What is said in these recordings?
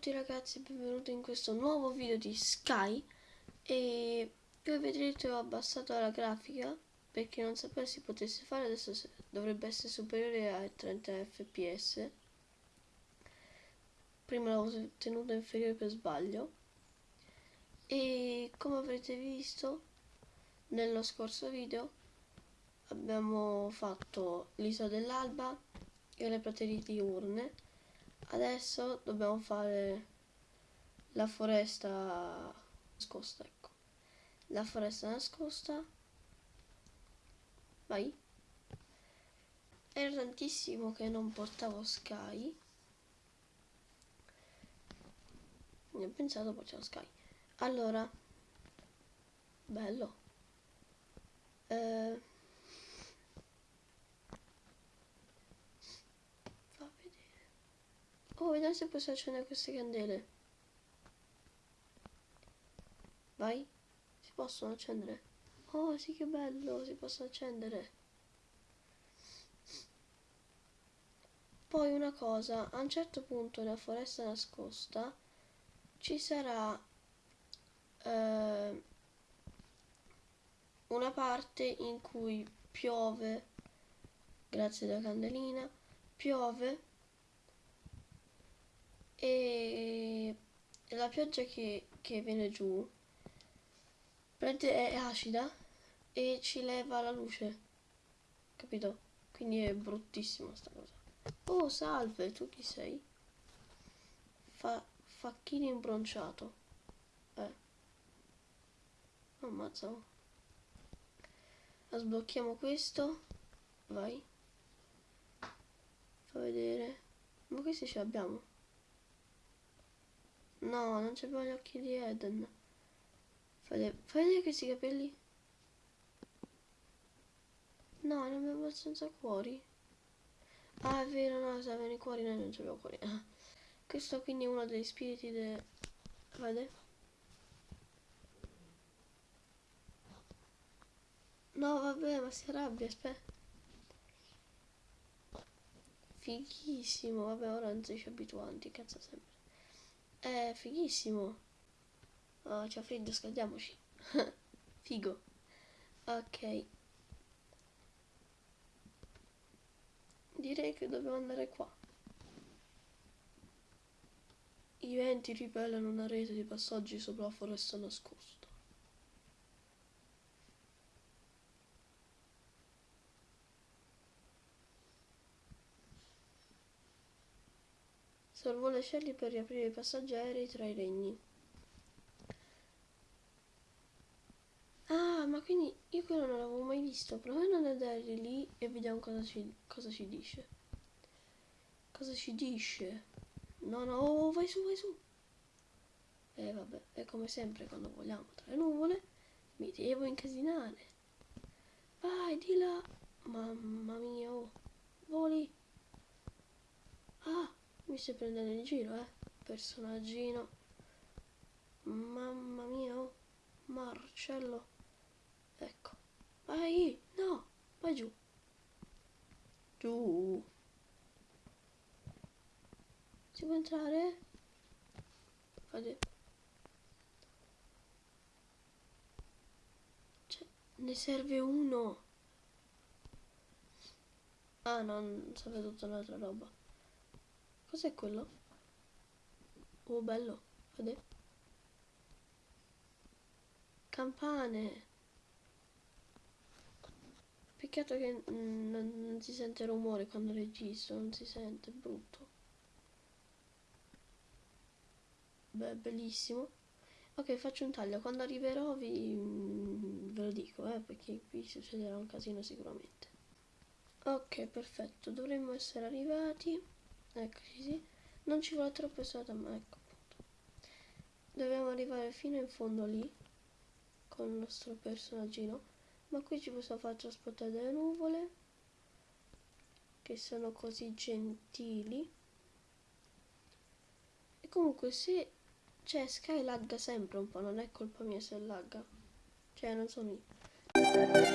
tutti ragazzi, benvenuti in questo nuovo video di Sky. E come vedrete ho abbassato la grafica perché non sapessi potesse fare, adesso dovrebbe essere superiore ai 30 fps prima l'avevo tenuta inferiore per sbaglio. E come avrete visto nello scorso video abbiamo fatto l'isola dell'alba e le praterie diurne adesso dobbiamo fare la foresta nascosta ecco. La foresta nascosta. Vai. Era tantissimo che non portavo sky. Ne ho pensato portavo sky. Allora bello. Eh, Oh, vediamo se posso accendere queste candele. Vai. Si possono accendere. Oh, sì che bello, si possono accendere. Poi una cosa, a un certo punto nella foresta nascosta ci sarà eh, una parte in cui piove, grazie alla candelina, piove e la pioggia che, che viene giù è acida e ci leva la luce capito? quindi è bruttissima sta cosa. Oh salve tu chi sei? Fa, facchino imbronciato. Eh. Ammazza. Sblocchiamo questo. Vai. Fa vedere. Ma questi ce l'abbiamo No, non c'è gli occhi di Eden. Fai, fai vedere questi capelli. No, non abbiamo abbastanza cuori. Ah, è vero, no, se avevano i cuori noi non abbiamo cuori. Ah. Questo quindi è uno degli spiriti de... Vede? No, vabbè, ma si arrabbia, aspetta. Fighissimo, vabbè, ora non si abituanti, cazzo sempre. È fighissimo. Oh, c'è freddo, scaldiamoci. Figo. Ok. Direi che dobbiamo andare qua. I venti ripellano una rete di passaggi sopra la foresta nascosta. Salvò le scelli per riaprire i passeggeri tra i regni. Ah, ma quindi io quello non l'avevo mai visto. Proviamo ad andare lì e vediamo cosa ci, cosa ci dice. Cosa ci dice? No, no, vai su, vai su. E eh, vabbè, è come sempre quando vogliamo tra le nuvole. Mi devo incasinare. Vai, di là. Mamma mia, oh. Voli. Ah. Mi stai prendendo in giro, eh? Personaggino. Mamma mia, oh. Marcello. Ecco. Vai, no, vai giù. Giù. Si può entrare? Fate. Cioè, ne serve uno. Ah, non serve tutta un'altra roba. Cos'è quello? Oh, bello. Vede? Campane. Peccato che non, non si sente rumore quando registro, non si sente, è brutto. Beh, bellissimo. Ok, faccio un taglio. Quando arriverò vi, ve lo dico, eh, perché qui succederà un casino sicuramente. Ok, perfetto. Dovremmo essere arrivati eccoci sì non ci vuole troppo strada ma ecco appunto. Dobbiamo arrivare fino in fondo lì con il nostro personaggino. Ma qui ci possiamo far trasportare delle nuvole che sono così gentili. E comunque se cioè Sky lagga sempre un po' non è colpa mia se lagga. Cioè non sono io Thank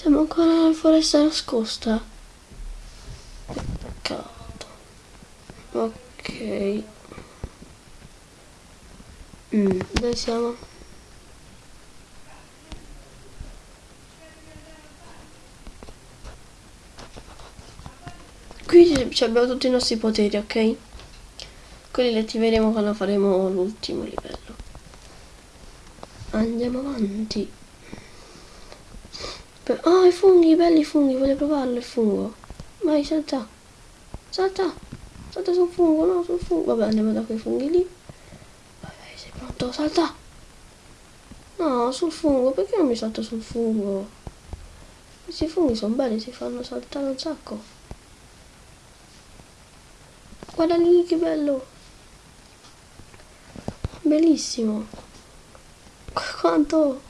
Siamo ancora nella foresta nascosta. Peccato. Ok. Mm, dove siamo? Qui abbiamo tutti i nostri poteri, ok? Quelli li attiveremo quando faremo l'ultimo livello. Andiamo avanti. Oh, i funghi, belli funghi, voglio provarlo il fungo. Vai, salta. Salta. Salta sul fungo, no, sul fungo. Vabbè, andiamo da quei funghi lì. Vai, sei pronto? Salta. No, sul fungo, perché non mi salto sul fungo? Questi funghi sono belli, si fanno saltare un sacco. Guarda lì, che bello. Bellissimo. Quanto...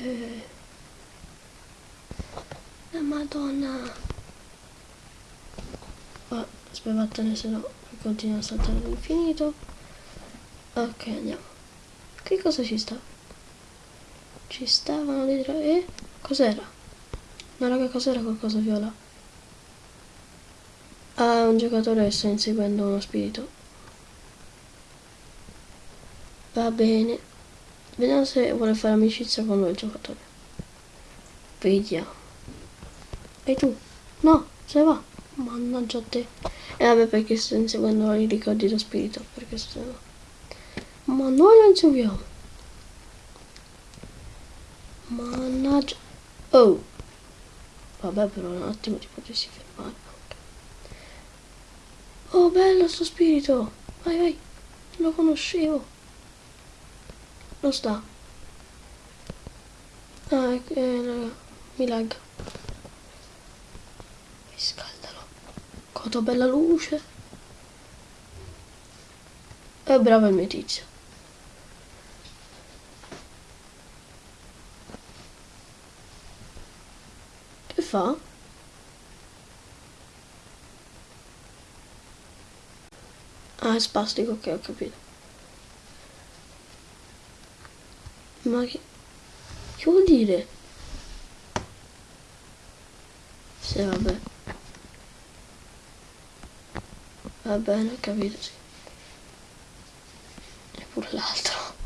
Eh, la madonna. Oh, aspettatene se no continua a saltare all'infinito. Ok, andiamo. Che cosa ci sta? Ci stavano dietro. Eh? Cos'era? No, raga, cos'era qualcosa viola? Ah, un giocatore sta inseguendo uno spirito. Va bene. Vediamo se vuole fare amicizia con noi il giocatore. Vediamo. E tu? No, se va. Mannaggia te. E vabbè perché sto inseguendo i ricordi dello spirito. Perché se no. Ma noi lo inseguiamo. Mannaggia. Oh. Vabbè però un attimo ti potessi fermare. Oh bello sto spirito. Vai vai. Lo conoscevo. Non sta. Ah, eh, raga. Mi lag. Riscaldalo. Quanto bella luce. È bravo il mio tizio. Che fa? Ah, è spastico, ok, ho capito. Ma che... Che vuol dire? Sì, vabbè. Va bene, ho capito, sì. E pure l'altro.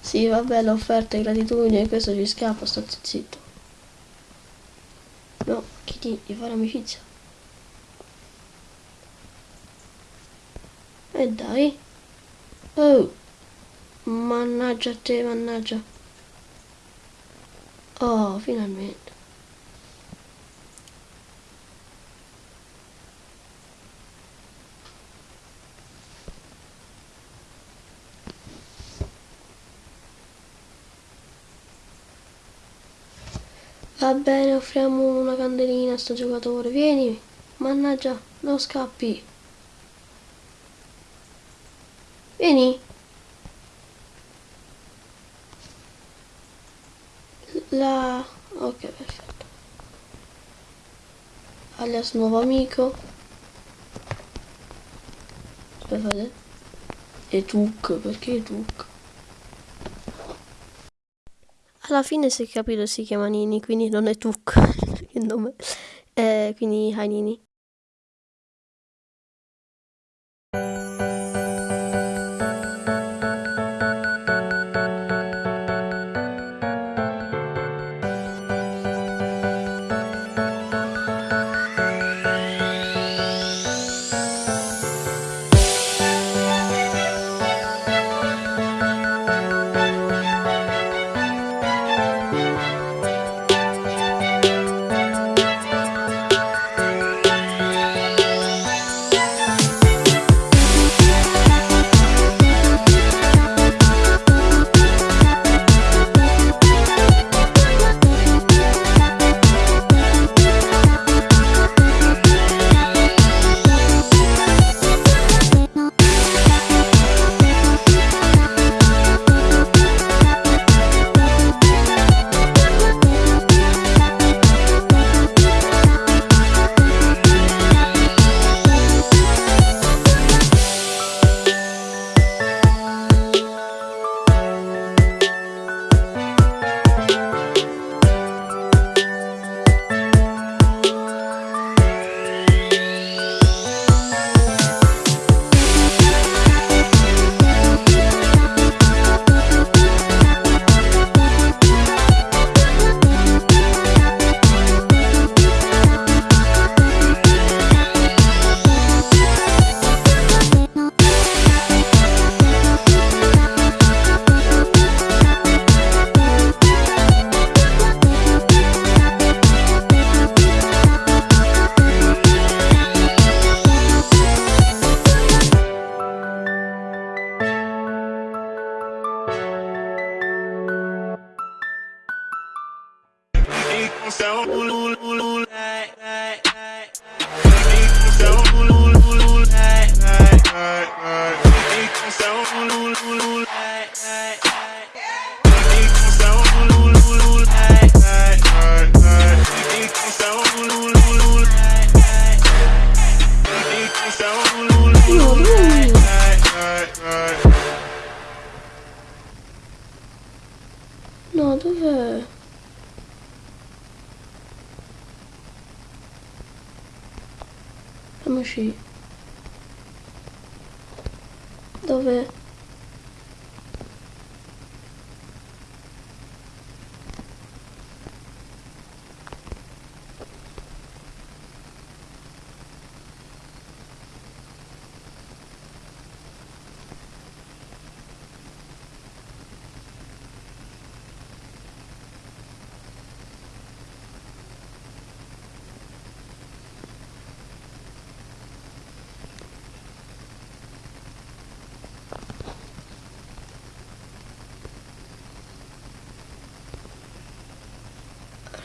Sì, vabbè, l'offerta è gratitudine, questo ci scappa, sto zitto. No, chi ti di fare amicizia? E dai. Oh. Mannaggia a te, mannaggia. Oh, finalmente. Va bene, offriamo una candelina a sto giocatore. Vieni, mannaggia, non scappi. Vieni. La... ok perfetto. Alias nuovo amico. Aspettate e Tuk perché Tuk alla fine si è capito si chiama Nini quindi non è Tuk il nome. Eh, quindi hi Nini No,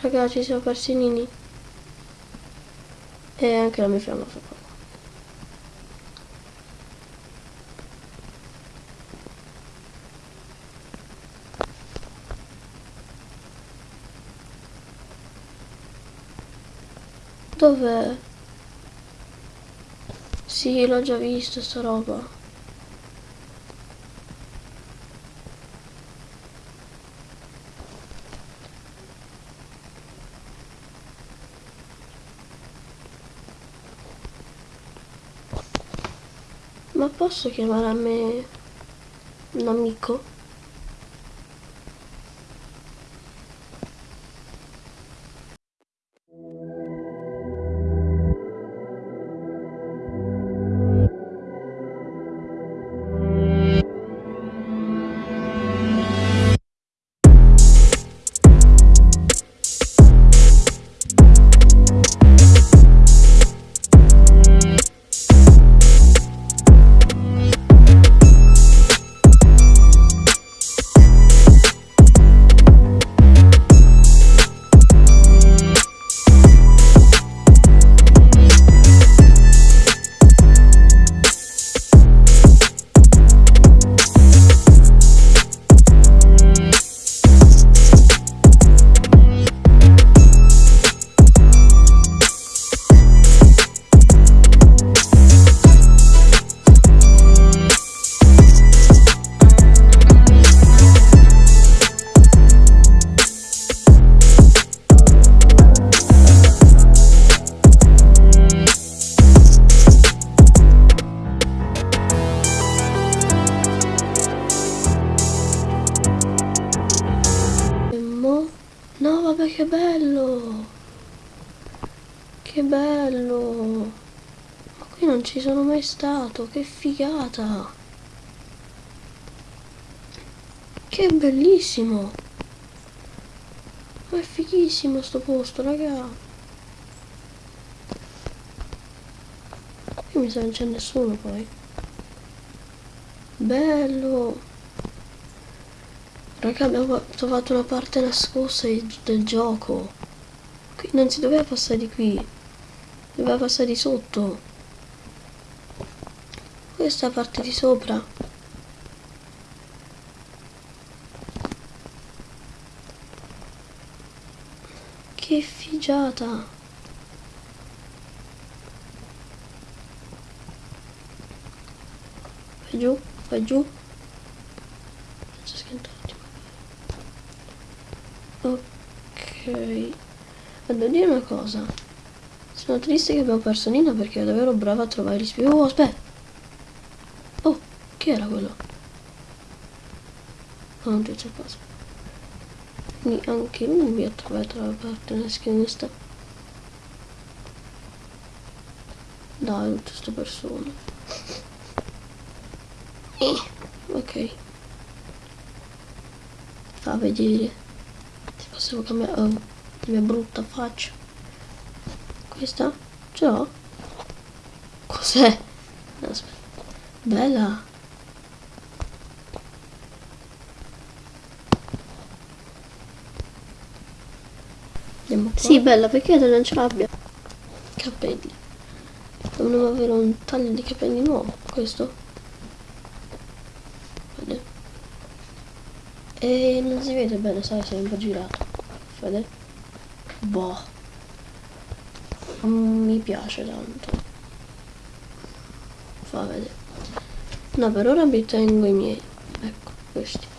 Ragazzi, ci persi Nini. E anche la mia fiamma fa poco. Dov'è? Sì, l'ho già visto sta roba. Ma posso chiamare a me un amico? Vabbè, che bello! Che bello! Ma qui non ci sono mai stato, che figata! Che bellissimo! Ma è fighissimo sto posto, raga! Qui mi sa non c'è nessuno poi. Bello! Raga, abbiamo trovato una parte nascosta del gioco. Qui non si doveva passare di qui. Doveva passare di sotto. Questa parte di sopra. Che figiata. Vai giù, vai giù. Faccio schiantare un attimo. Ok. Ma devo dire una cosa. Sono triste che abbiamo perso Nina perché è davvero brava a trovare gli spie. Oh, aspetta. Oh, chi era quello? Oh, non c'è cosa. Quindi anche lui ha trovato la parte nascosta. Dai, tutte queste persone. Eh, ok. Fa vedere. Possiamo cambiare... Oh, la mia brutta faccia. Questa? Ce l'ho? Cos'è? Aspetta. Bella. Andiamo. Sì, bella, perché te non ce l'abbia? Capelli. Dovremmo avere un taglio di capelli nuovo. Questo? E non si vede bene, sai, se è un po' girato. Vede? Boh. Non mi piace tanto. Fa vedere. No, per ora mi tengo i miei. Ecco, questi.